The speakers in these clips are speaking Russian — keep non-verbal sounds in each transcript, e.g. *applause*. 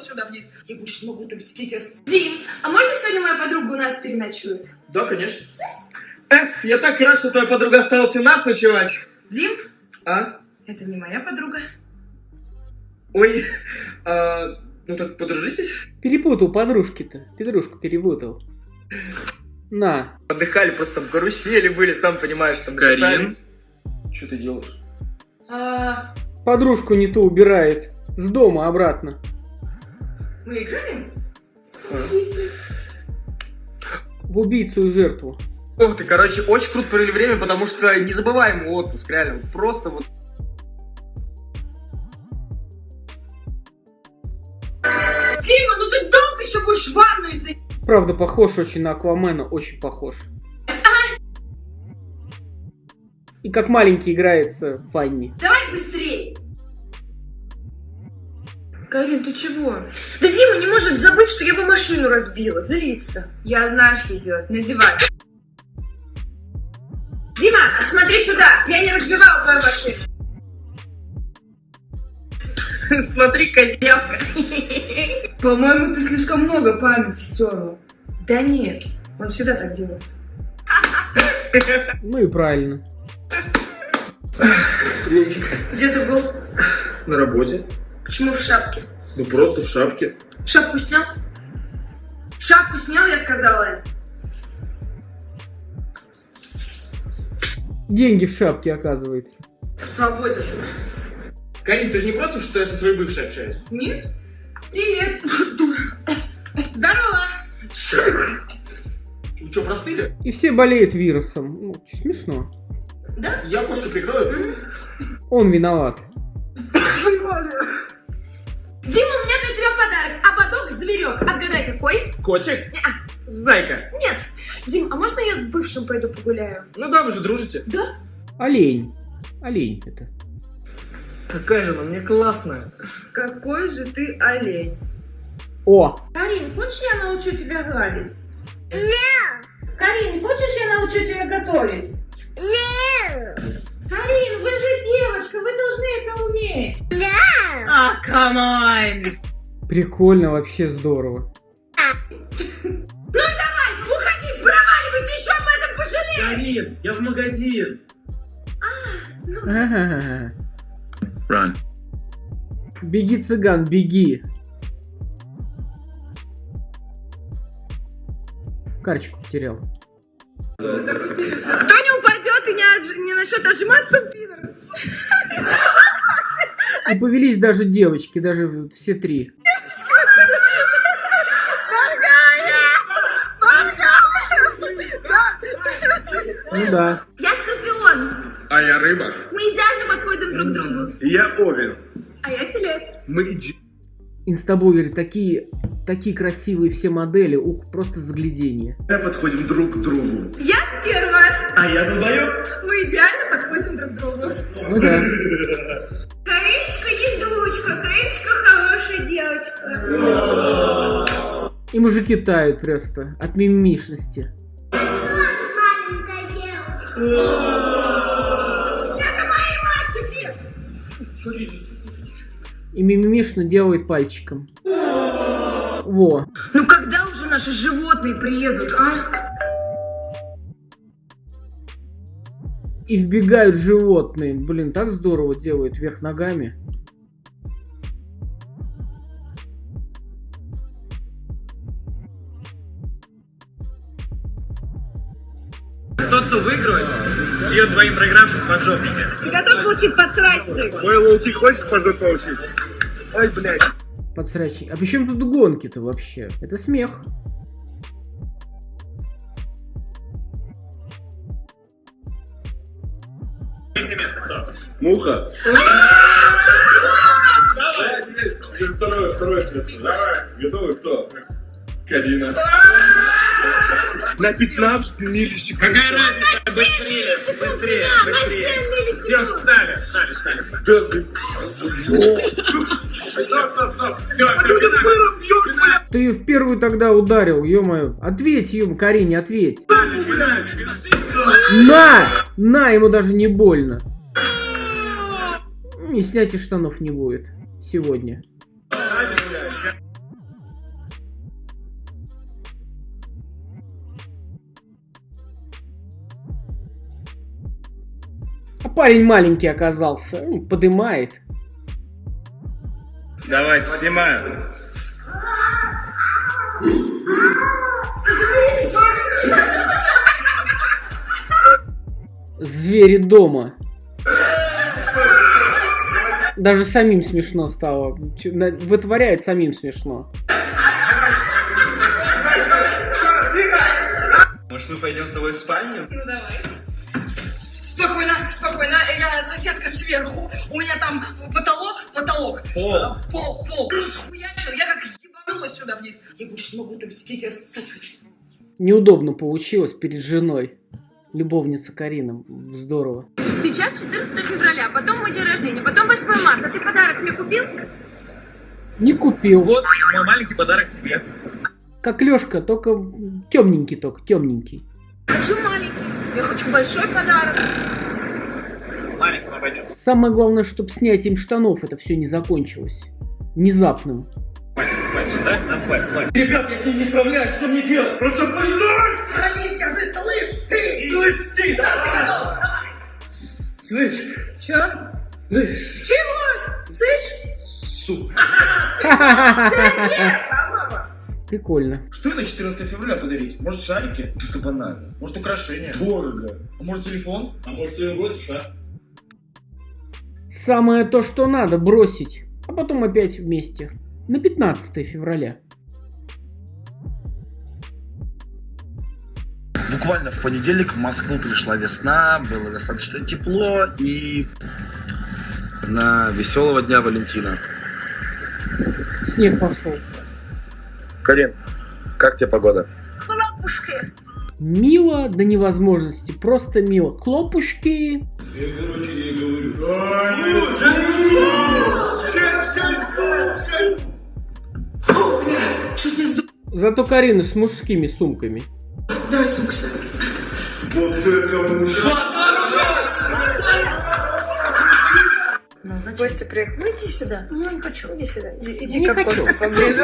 спустилась сюда вниз. Я больше не могу так сидеть. Дим, а можно сегодня моя подруга у нас переночует? Да, конечно. Эх, я так рад, что твоя подруга осталась у нас ночевать. Дим, А? это не моя подруга. Ой, а, ну так подружитесь. Перепутал подружки-то. Петрушку перепутал. На. Отдыхали, просто там карусели были, сам понимаешь, там Карин? катались. Что ты делаешь? А, Подружку не ту убирает. С дома обратно. Мы играем? В убийцу и жертву. Ох ты, короче, очень круто провели время, потому что незабываемый отпуск, реально. Просто вот Дима, ну ты долго еще будешь в ванну из Правда, похож очень на Аквамена. Очень похож. И как маленький играется в ванне. Давай Карин, ты чего? Да Дима не может забыть, что я бы машину разбила. Злится. Я знаю, что делать. Надевай. Дима, смотри сюда. Я не разбивала твою машину. *laughs* смотри, козявка. *laughs* По-моему, ты слишком много памяти стерла. Да нет, он всегда так делает. Ну и правильно. Приветик. Где ты был? На работе? Почему в шапке? Ну просто в шапке. Шапку снял? Шапку снял, я сказала. Деньги в шапке, оказывается. Свободен. Карин, ты же не против, что я со своей бывшей общаюсь? Нет? Привет. Здорово. Вы что, простыли? И все болеют вирусом. Ну, смешно. Я окошко прикрою. Он виноват. Дима, у меня для тебя подарок. Ободок-зверек. Отгадай, какой? Котик? Неа. Зайка. Нет. Дим, а можно я с бывшим пойду погуляю? Ну да, вы же дружите. Да? Олень. Олень это. Какая же она мне классная. Какой же ты олень. О! Карин, хочешь я научу тебя гладить? Нет! Карин, хочешь я научу тебя готовить? А, come on! Прикольно, вообще здорово. Уходи, проваливай, ты еще об этом пожалеешь. Карин, я в магазин. Ага. Run. Беги, цыган, беги. Карточку потерял. Кто не упадет и не, отж- не начнет отжиматься. И повелись даже девочки, даже вот все три. Ну да. Я скорпион. А я рыба. Мы идеально подходим друг к другу. Я овен. А я телец. Мы иди... Инстабувер, такие, такие красивые все модели, ух, просто загляденье. подходим друг к другу. Я стерва. А я долбоёб. Мы идеально подходим друг к другу. Ну да. Кариночка едучка, Кариночка хорошая девочка. И мужики тают просто от мимишности. И мимимишно делает пальчиком. Во. Ну когда уже наши животные приедут, а? И вбегают животные. Блин, так здорово делают вверх ногами. Тот, кто выиграет, бьет двоим проигравшим под жопники. Ты готов получить подсрачник? Мой лоуки хочет позор получить? Ай, блядь. Подсрачник. А почему тут гонки-то вообще? Это смех. Третье место кто? Муха. Второе, второе место. Готовы кто? Карина. На 15 миллисекунд. Какая разница? Быстрее, быстрее, быстрее. Все, встали, встали, встали. встали. Да ты... Стоп, стоп, стоп. Все, все, Ты ее в первую тогда ударил, ё-моё. Ответь, ё Карине, ответь. На! На, ему даже не больно. И снятия штанов не будет. Сегодня. А парень маленький оказался. Ну, подымает. Давайте, снимаю. Звери дома. Даже самим смешно стало. Вытворяет самим смешно. Может, мы пойдем с тобой в спальню? Ну давай. Спокойно, спокойно. Я соседка сверху. У меня там потолок, потолок. Пол. Э, Пол, пол. Расхуячил. Я как ебанулась сюда вниз. Я больше не могу так сидеть, я ссать хочу. Неудобно получилось перед женой. Любовница Карина. Здорово. Сейчас 14 февраля, потом мой день рождения, потом 8 марта. Ты подарок мне купил? Не купил. Вот мой маленький подарок тебе. Как Лешка, только темненький только, темненький. Хочу маленький. Я хочу большой подарок. Маленький обойдется. Самое главное, чтобы снятием штанов это все не закончилось. Внезапным. Хватит, да? Нам хватит, хватит. Ребят, я с ним не справляюсь, что мне делать? Просто пусть скажи, слышь, ты! Слышь ты! Слышь, Чё? слышь, Чего? Слышь? сука. Прикольно. Что на 14 февраля подарить? Может шарики? Это банально. Может украшения? Дорого. А может телефон? А может, ты бросишь, а? Самое то, что надо, бросить. А потом опять вместе. На 15 февраля. Буквально в понедельник в Москву пришла весна, было достаточно тепло и на веселого дня Валентина. Снег пошел. Карин, как тебе погода? Мило до невозможности. Просто мило. Хлопушки. Чуть не сдох. Зато Карина с мужскими сумками. Давай сумку сюда. Костя приехал. Ну иди сюда. Ну не хочу. Иди сюда. Иди, иди Не как хочу. поближе.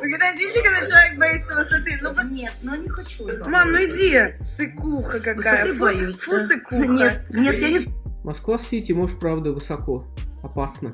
Вы когда видели, когда человек боится высоты? Ну, пос- Нет, ну не хочу. Мам, ну иди. Сыкуха какая. Высоты Фу- боюсь, Фу, да. сыкуха. Нет, нет, я не Москва-Сити, может, правда, высоко. Опасно.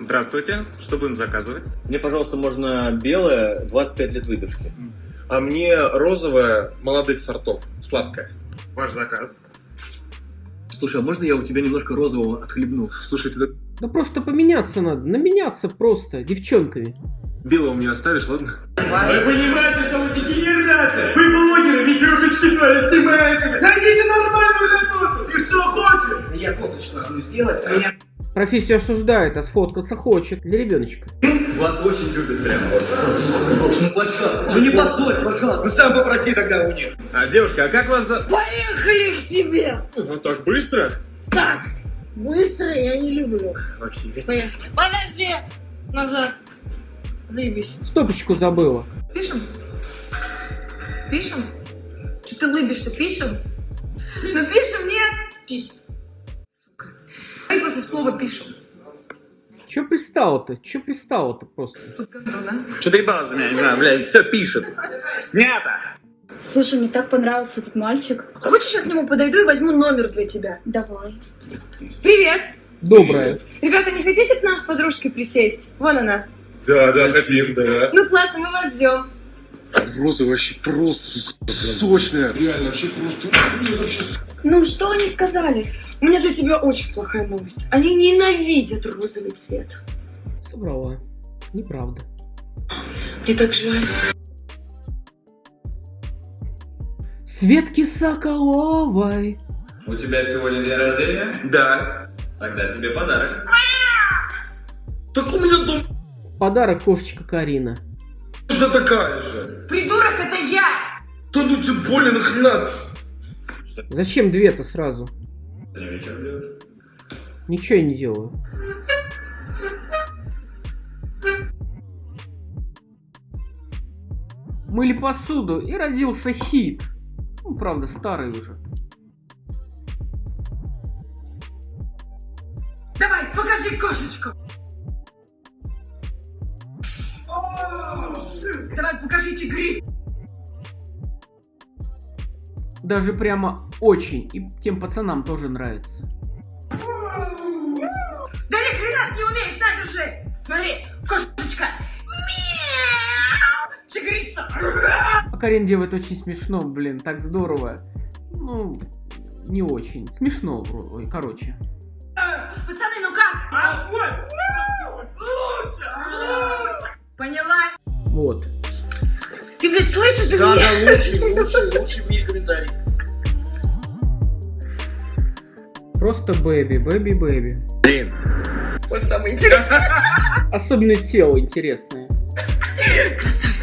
Здравствуйте, что будем заказывать? Мне, пожалуйста, можно белое, 25 лет выдержки. А мне розовое молодых сортов. Сладкое. Ваш заказ. Слушай, а можно я у тебя немножко розового отхлебну? Слушай, ты Да просто поменяться надо. Наменяться просто девчонками. белого мне оставишь, ладно? Вы понимаете, что вы дегенераты? Вы блогеры, видюшечки свои снимаете. Найдите нормальную работу. Ты что хочешь? Я фоточку одну сделать, а я... Профессию осуждает, а сфоткаться хочет. Для ребеночка. Вас очень любят прям. Ну, пожалуйста. Ну, не позорь, пожалуйста. Ну, сам попроси тогда у них. А, девушка, а как вас за... Поехали к себе. Ну, так быстро? Так. Быстро я не люблю. Окей. Поехали. Подожди. Назад. Заебись. Стопочку забыла. Пишем? Пишем? Что ты лыбишься? Пишем? Ну пишем, нет? Пишем. Дай просто слово пишем. Че пристало-то? Че пристало-то просто? Что ты ебалась меня, не знаю, блядь, все пишет. Снято! Слушай, мне так понравился этот мальчик. Хочешь, я к нему подойду и возьму номер для тебя? Давай. Привет. Доброе. Ребята, не хотите к нам с подружкой присесть? Вон она. Да, да, хотим, да. Ну классно, мы вас ждем. Розовый вообще просто сочная. Реально, вообще просто... Ну, что они сказали? У меня для тебя очень плохая новость. Они ненавидят розовый цвет. Соврала. Неправда. Мне так жаль. Светки Соколовой. У тебя сегодня день рождения? Да. Тогда тебе подарок. Так у меня дом Подарок кошечка Карина. Точно такая же. Придурок, это я! Да ну тем более нахрена? Зачем две-то сразу? Ничего я не делаю. Мыли посуду, и родился хит. Ну, правда, старый уже. Давай, покажи кошечку. Давай, покажи тигри. Даже прямо очень. И тем пацанам тоже нравится. Да ни хрена ты не умеешь, на, держи! Смотри, кошечка! Мяу! Тигрица! А Карин делает очень смешно, блин, так здорово. Ну, не очень. Смешно, короче. Пацаны, ну как? А вот! Блядь, слышишь Да, меня? да, лучший, лучший, лучший в мире комментарий. Просто бэби, бэби, бэби. Блин, Вот самое интересное. Особенно тело интересное. Красавчик.